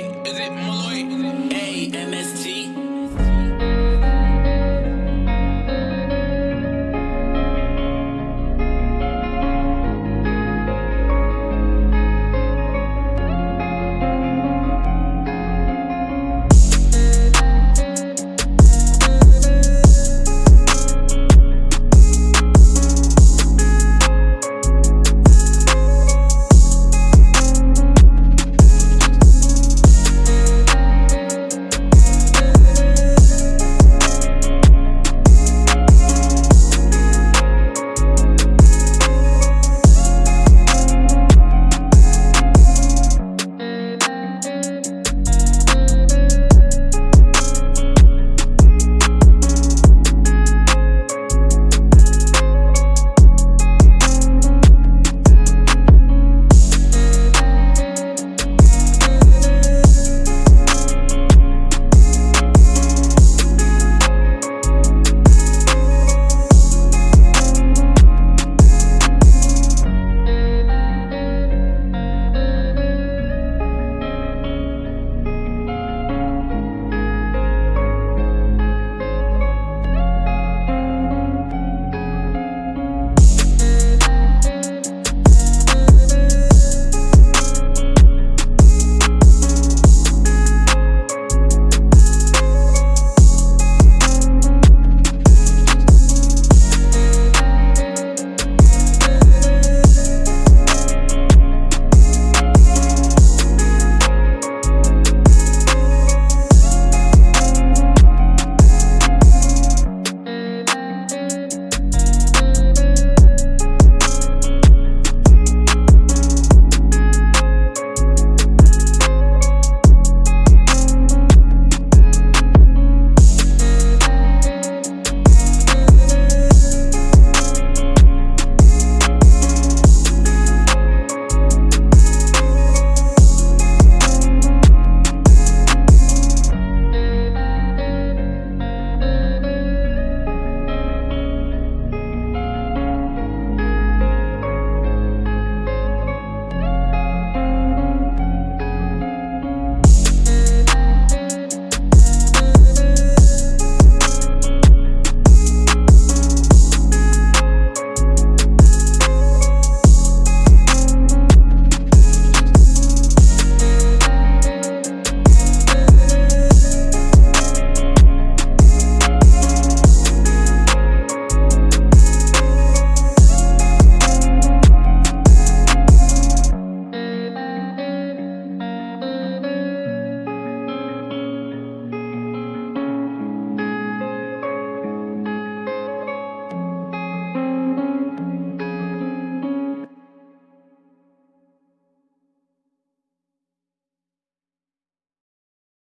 Malloy? Is it Malloy? A M S T.